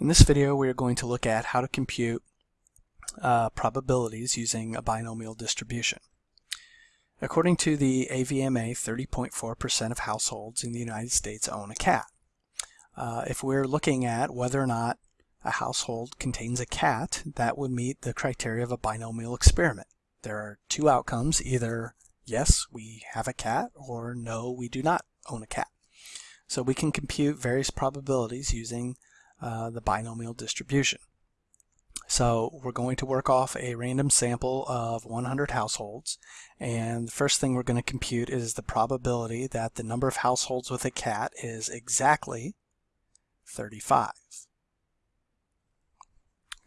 In this video we are going to look at how to compute uh, probabilities using a binomial distribution. According to the AVMA, 30.4% of households in the United States own a cat. Uh, if we're looking at whether or not a household contains a cat, that would meet the criteria of a binomial experiment. There are two outcomes, either yes, we have a cat, or no, we do not own a cat. So we can compute various probabilities using uh, the binomial distribution. So we're going to work off a random sample of 100 households and the first thing we're going to compute is the probability that the number of households with a cat is exactly 35.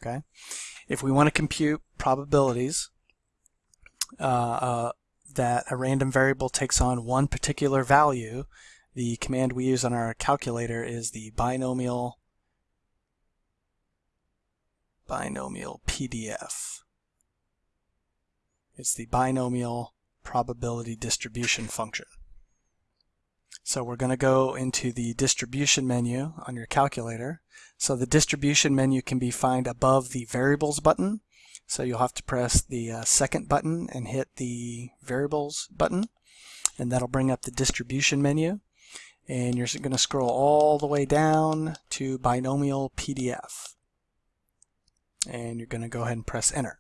Okay, If we want to compute probabilities uh, uh, that a random variable takes on one particular value, the command we use on our calculator is the binomial binomial PDF. It's the binomial probability distribution function. So we're going to go into the distribution menu on your calculator. So the distribution menu can be found above the variables button. So you'll have to press the uh, second button and hit the variables button and that'll bring up the distribution menu and you're going to scroll all the way down to binomial PDF and you're going to go ahead and press enter.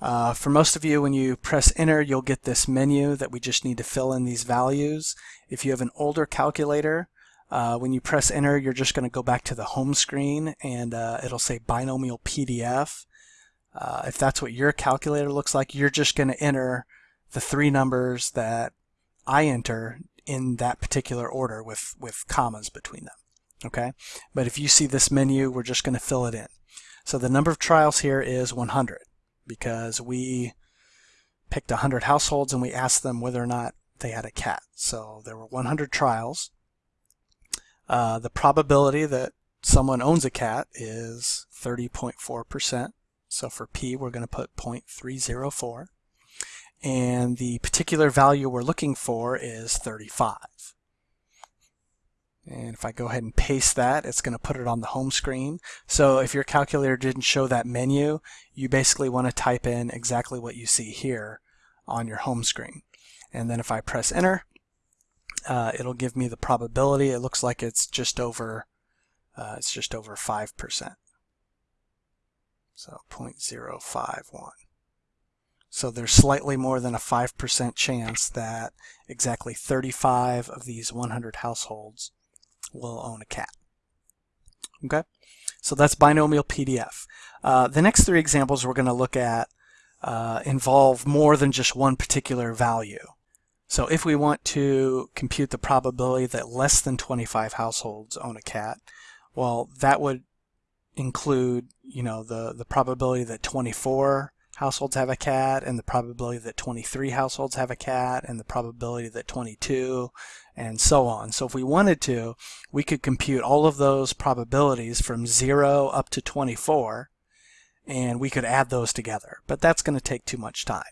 Uh, for most of you, when you press enter, you'll get this menu that we just need to fill in these values. If you have an older calculator, uh, when you press enter, you're just going to go back to the home screen and uh, it'll say binomial PDF. Uh, if that's what your calculator looks like, you're just going to enter the three numbers that I enter in that particular order with, with commas between them okay? But if you see this menu, we're just going to fill it in. So the number of trials here is 100 because we picked 100 households and we asked them whether or not they had a cat. So there were 100 trials. Uh, the probability that someone owns a cat is 30.4%. So for P, we're going to put 0.304. And the particular value we're looking for is 35. And if I go ahead and paste that, it's going to put it on the home screen. So if your calculator didn't show that menu, you basically want to type in exactly what you see here on your home screen. And then if I press enter, uh, it'll give me the probability. It looks like it's just over, uh, it's just over 5%. So 0.051. So there's slightly more than a 5% chance that exactly 35 of these 100 households will own a cat. Okay, so that's binomial PDF. Uh, the next three examples we're going to look at uh, involve more than just one particular value. So if we want to compute the probability that less than 25 households own a cat, well, that would include, you know, the, the probability that 24 households have a cat and the probability that 23 households have a cat and the probability that 22 and so on. So if we wanted to, we could compute all of those probabilities from 0 up to 24 and we could add those together. But that's going to take too much time.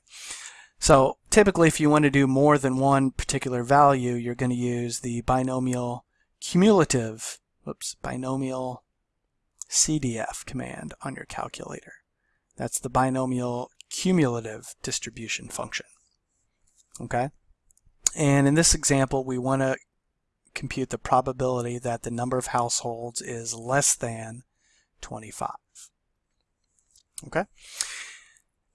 So typically if you want to do more than one particular value, you're going to use the binomial cumulative, whoops, binomial CDF command on your calculator. That's the binomial cumulative distribution function. Okay? And in this example, we want to compute the probability that the number of households is less than 25. Okay?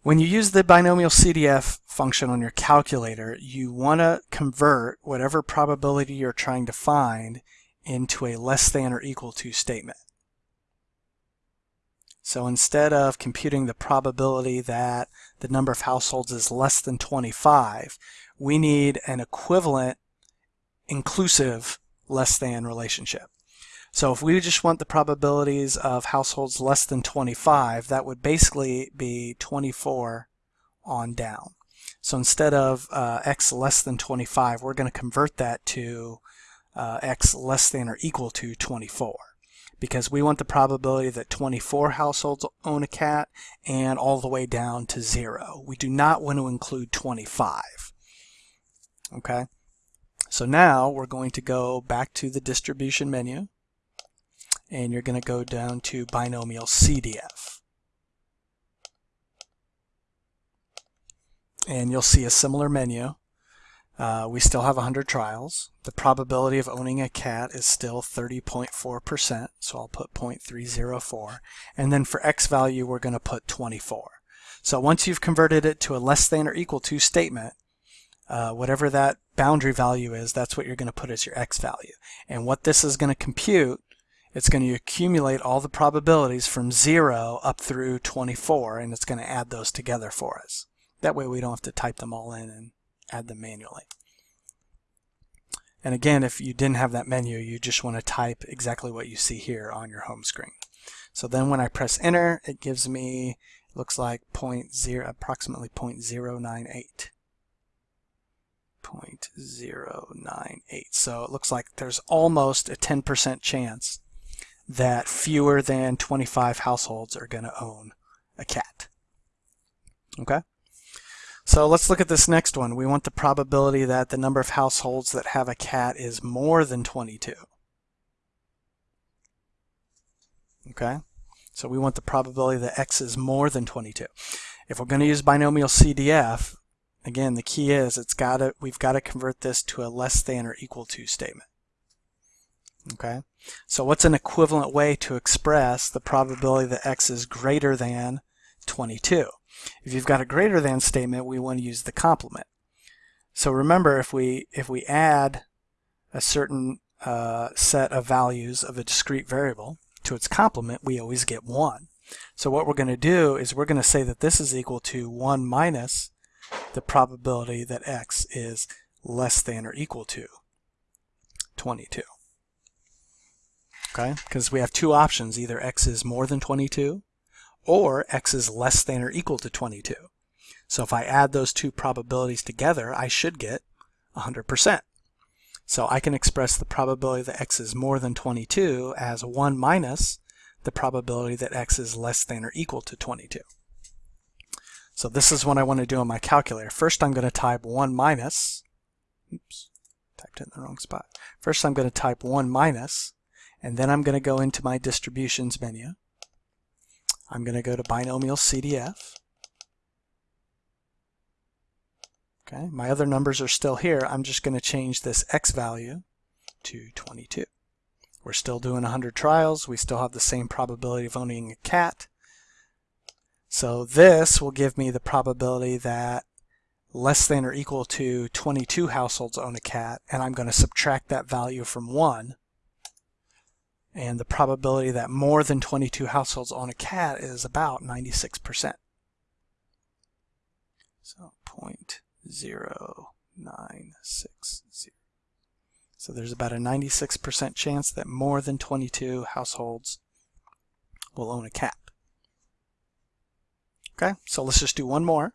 When you use the binomial CDF function on your calculator, you want to convert whatever probability you're trying to find into a less than or equal to statement. So instead of computing the probability that the number of households is less than 25, we need an equivalent inclusive less than relationship. So if we just want the probabilities of households less than 25, that would basically be 24 on down. So instead of uh, x less than 25, we're going to convert that to uh, x less than or equal to 24 because we want the probability that 24 households own a cat and all the way down to zero. We do not want to include 25. Okay, so now we're going to go back to the distribution menu and you're going to go down to binomial CDF. And you'll see a similar menu. Uh, we still have 100 trials. The probability of owning a cat is still 30.4%, so I'll put 0.304. And then for x value, we're going to put 24. So once you've converted it to a less than or equal to statement, uh, whatever that boundary value is, that's what you're going to put as your x value. And what this is going to compute, it's going to accumulate all the probabilities from 0 up through 24, and it's going to add those together for us. That way we don't have to type them all in and add them manually. And again, if you didn't have that menu, you just want to type exactly what you see here on your home screen. So then when I press enter, it gives me, looks like 0, approximately 0.098. 0.098. So it looks like there's almost a 10% chance that fewer than 25 households are going to own a cat. Okay? So let's look at this next one. We want the probability that the number of households that have a cat is more than 22. Okay? So we want the probability that x is more than 22. If we're going to use binomial CDF, Again, the key is it's got to we've got to convert this to a less than or equal to statement. Okay, so what's an equivalent way to express the probability that x is greater than 22? If you've got a greater than statement, we want to use the complement. So remember, if we if we add a certain uh, set of values of a discrete variable to its complement, we always get 1. So what we're going to do is we're going to say that this is equal to 1 minus the probability that x is less than or equal to 22. Okay, because we have two options, either x is more than 22 or x is less than or equal to 22. So if I add those two probabilities together, I should get 100%. So I can express the probability that x is more than 22 as 1 minus the probability that x is less than or equal to 22. So this is what I want to do on my calculator. First I'm going to type 1 minus, oops, typed it in the wrong spot. First I'm going to type 1 minus, and then I'm going to go into my distributions menu. I'm going to go to binomial CDF. Okay, my other numbers are still here. I'm just going to change this x value to 22. We're still doing 100 trials. We still have the same probability of owning a cat. So this will give me the probability that less than or equal to 22 households own a cat, and I'm going to subtract that value from 1. And the probability that more than 22 households own a cat is about 96%. So 0.0960. So there's about a 96% chance that more than 22 households will own a cat. Okay, so let's just do one more.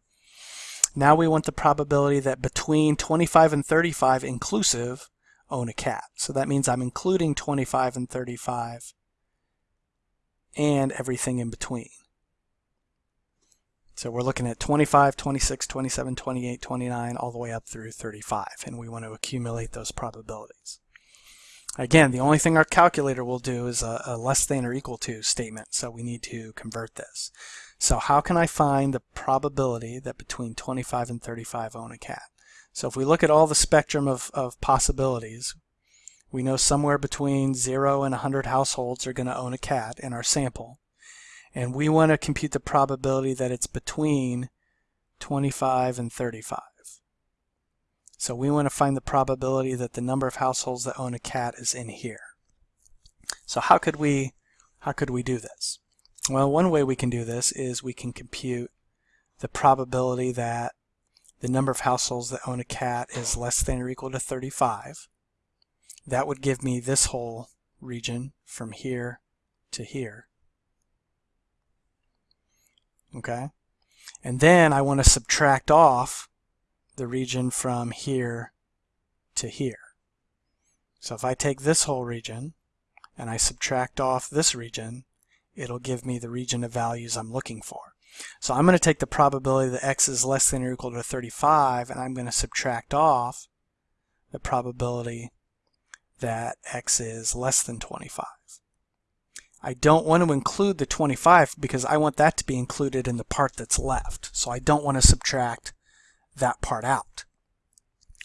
Now we want the probability that between 25 and 35 inclusive own a cat. So that means I'm including 25 and 35 and everything in between. So we're looking at 25, 26, 27, 28, 29, all the way up through 35, and we want to accumulate those probabilities. Again, the only thing our calculator will do is a, a less than or equal to statement, so we need to convert this. So how can I find the probability that between 25 and 35 own a cat? So if we look at all the spectrum of, of possibilities, we know somewhere between 0 and 100 households are going to own a cat in our sample. And we want to compute the probability that it's between 25 and 35. So we want to find the probability that the number of households that own a cat is in here. So how could we how could we do this? Well, one way we can do this is we can compute the probability that the number of households that own a cat is less than or equal to 35. That would give me this whole region from here to here. Okay? And then I want to subtract off the region from here to here. So if I take this whole region and I subtract off this region, it'll give me the region of values I'm looking for. So I'm going to take the probability that x is less than or equal to 35 and I'm going to subtract off the probability that x is less than 25. I don't want to include the 25 because I want that to be included in the part that's left. So I don't want to subtract that part out.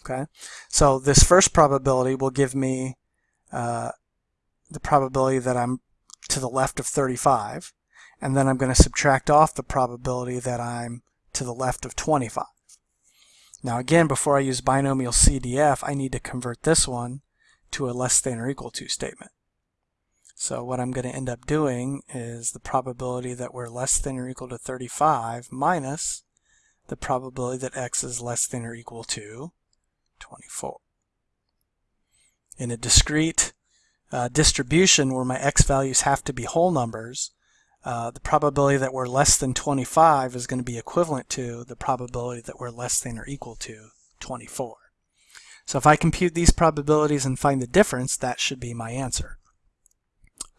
Okay, so this first probability will give me uh, the probability that I'm to the left of 35, and then I'm going to subtract off the probability that I'm to the left of 25. Now again, before I use binomial CDF, I need to convert this one to a less than or equal to statement. So what I'm going to end up doing is the probability that we're less than or equal to 35 minus the probability that x is less than or equal to 24. In a discrete uh, distribution where my x values have to be whole numbers, uh, the probability that we're less than 25 is going to be equivalent to the probability that we're less than or equal to 24. So if I compute these probabilities and find the difference, that should be my answer.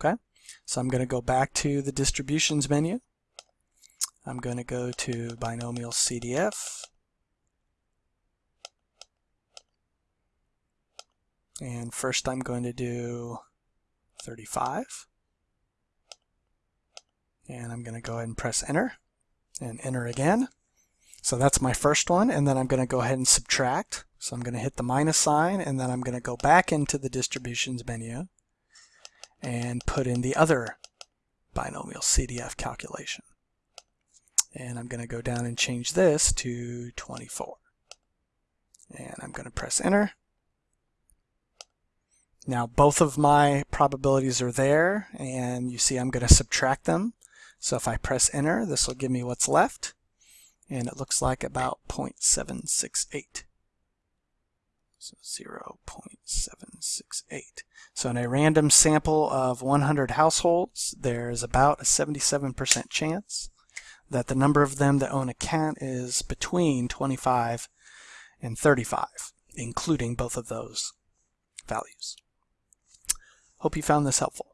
Okay, so I'm going to go back to the distributions menu. I'm going to go to binomial CDF. And first I'm going to do 35. And I'm going to go ahead and press enter and enter again. So that's my first one. And then I'm going to go ahead and subtract. So I'm going to hit the minus sign and then I'm going to go back into the distributions menu and put in the other binomial CDF calculation. And I'm going to go down and change this to 24. And I'm going to press enter. Now both of my probabilities are there and you see I'm going to subtract them. So if I press enter, this will give me what's left. And it looks like about 0.768. So 0.768. So in a random sample of 100 households, there's about a 77% chance that the number of them that own a cat is between 25 and 35, including both of those values. Hope you found this helpful.